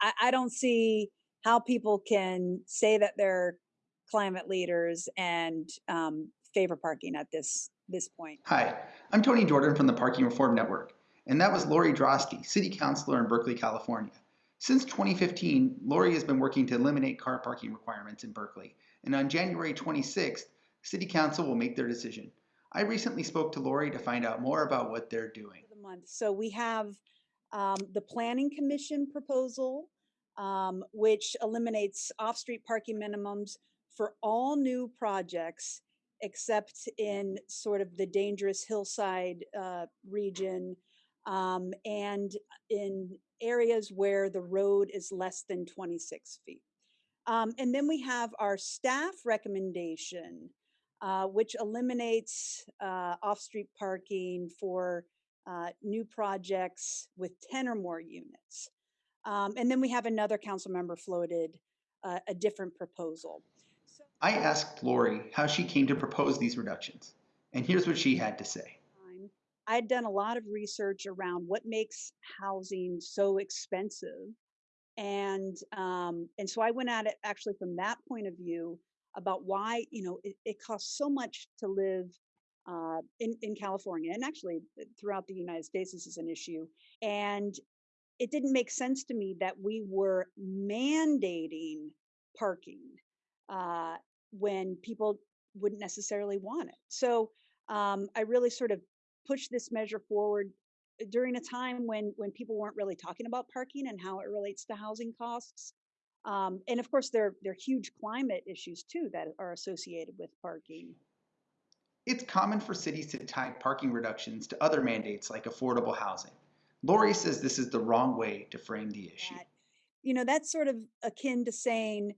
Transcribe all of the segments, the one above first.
I, I don't see how people can say that they're climate leaders and um, favor parking at this this point. Hi, I'm Tony Jordan from the Parking Reform Network, and that was Lori Droste, City Councilor in Berkeley, California. Since 2015, Lori has been working to eliminate car parking requirements in Berkeley, and on January 26th, City Council will make their decision. I recently spoke to Lori to find out more about what they're doing. The month. So we have um, the Planning Commission proposal, um, which eliminates off-street parking minimums for all new projects except in sort of the dangerous hillside uh, region um, and in areas where the road is less than 26 feet. Um, and then we have our staff recommendation, uh, which eliminates uh, off-street parking for uh, new projects with 10 or more units. Um, and then we have another council member floated uh, a different proposal. So I asked Lori how she came to propose these reductions, and here's what she had to say. I'd done a lot of research around what makes housing so expensive. And um, and so I went at it actually from that point of view about why, you know, it, it costs so much to live uh, in, in California and actually uh, throughout the United States, this is an issue. And it didn't make sense to me that we were mandating parking uh, when people wouldn't necessarily want it. So um, I really sort of pushed this measure forward uh, during a time when when people weren't really talking about parking and how it relates to housing costs. Um, and of course, there, there are huge climate issues too that are associated with parking. It's common for cities to tie parking reductions to other mandates like affordable housing. Lori says this is the wrong way to frame the issue. You know, that's sort of akin to saying,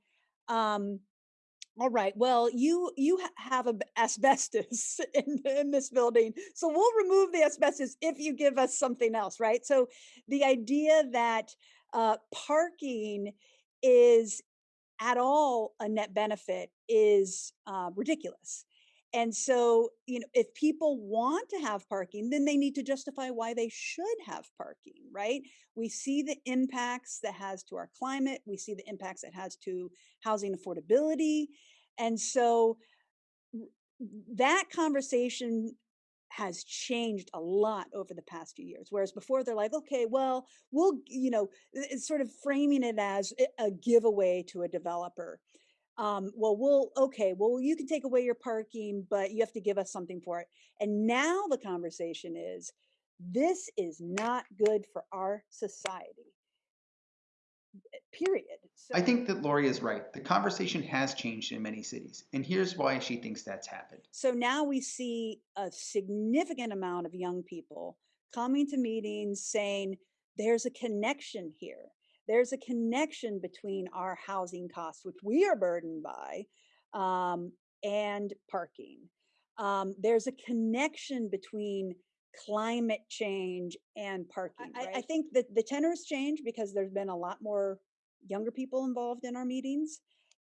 um, all right, well, you you have asbestos in, in this building, so we'll remove the asbestos if you give us something else, right? So the idea that uh, parking is at all a net benefit is uh, ridiculous. And so, you know, if people want to have parking, then they need to justify why they should have parking, right? We see the impacts that has to our climate. We see the impacts it has to housing affordability. And so that conversation has changed a lot over the past few years. Whereas before they're like, okay, well, we'll, you know, it's sort of framing it as eh, a giveaway to a developer um, well, we'll, okay, well, you can take away your parking, but you have to give us something for it. And now the conversation is, this is not good for our society. Eh, period. So, I think that Lori is right. The conversation has changed in many cities, and here's why she thinks that's happened. So now we see a significant amount of young people coming to meetings saying, there's a connection here there's a connection between our housing costs, which we are burdened by, um, and parking. Um, there's a connection between climate change and parking. I, right? I think that the tenors change because there's been a lot more younger people involved in our meetings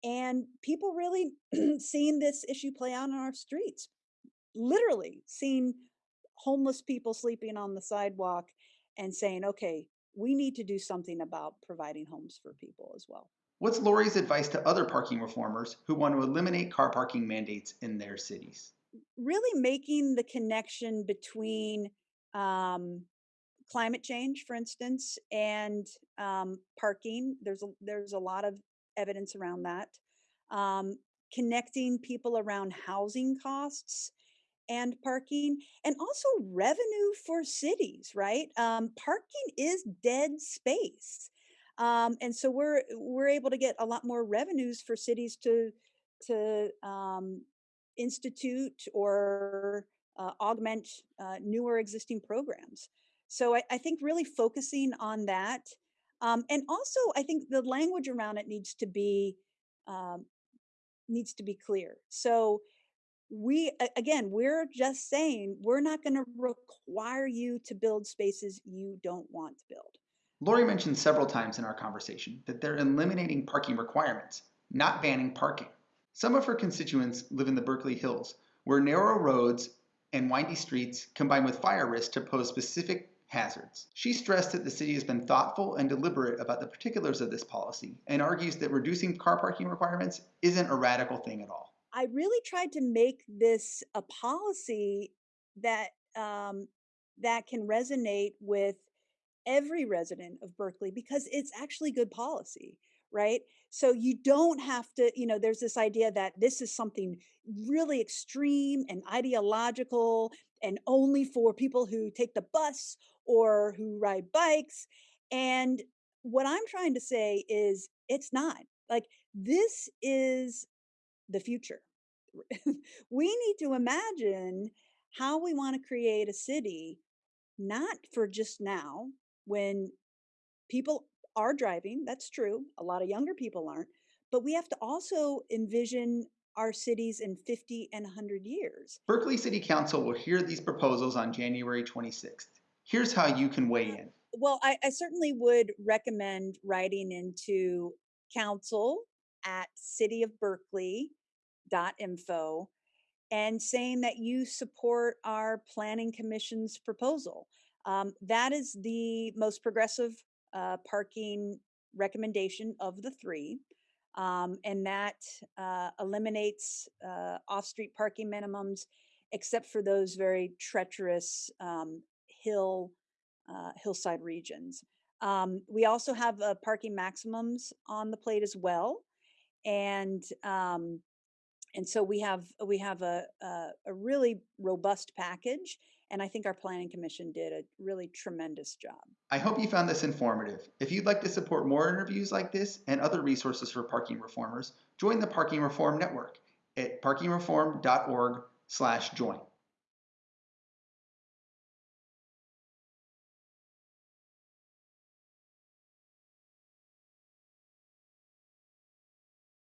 and people really seeing this issue play out on our streets literally seeing homeless people sleeping on the sidewalk and saying okay we need to do something about providing homes for people as well. What's Lori's advice to other parking reformers who want to eliminate car parking mandates in their cities? Really making the connection between um, climate change, for instance, and um, parking. There's a, there's a lot of evidence around that. Um, connecting people around housing costs and parking and also revenue for cities, right? Um, parking is dead space. Um, and so we're we're able to get a lot more revenues for cities to to um, institute or uh, augment uh, newer existing programs. So I, I, think really focusing on that, um, and also I think the language around it needs to be um, needs to be clear. So we again we're just saying we're not going to require you to build spaces you don't want to build lori mentioned several times in our conversation that they're eliminating parking requirements not banning parking some of her constituents live in the berkeley hills where narrow roads and windy streets combine with fire risk to pose specific hazards. She stressed that the city has been thoughtful and deliberate about the particulars of this policy and argues that reducing car parking requirements isn't a radical thing at all. I really tried to make this a policy that um, that can resonate with every resident of Berkeley because it's actually good policy, right? So you don't have to, you know, there's this idea that this is something really extreme and ideological and only for people who take the bus or who ride bikes. And what I'm trying to say is it's not. Like this is the future. we need to imagine how we want to create a city not for just now when people are driving, that's true. A lot of younger people aren't, but we have to also envision our cities in 50 and 100 years. Berkeley City Council will hear these proposals on January 26th. Here's how you can weigh uh, in. Well, I, I certainly would recommend writing into council at cityofberkeley.info and saying that you support our planning commission's proposal. Um, that is the most progressive uh, parking recommendation of the three. Um, and that uh, eliminates uh, off-street parking minimums, except for those very treacherous um, hill uh, hillside regions. Um, we also have uh, parking maximums on the plate as well, and um, and so we have we have a, a, a really robust package and I think our planning commission did a really tremendous job. I hope you found this informative. If you'd like to support more interviews like this and other resources for parking reformers, join the Parking Reform Network at parkingreform.org/join.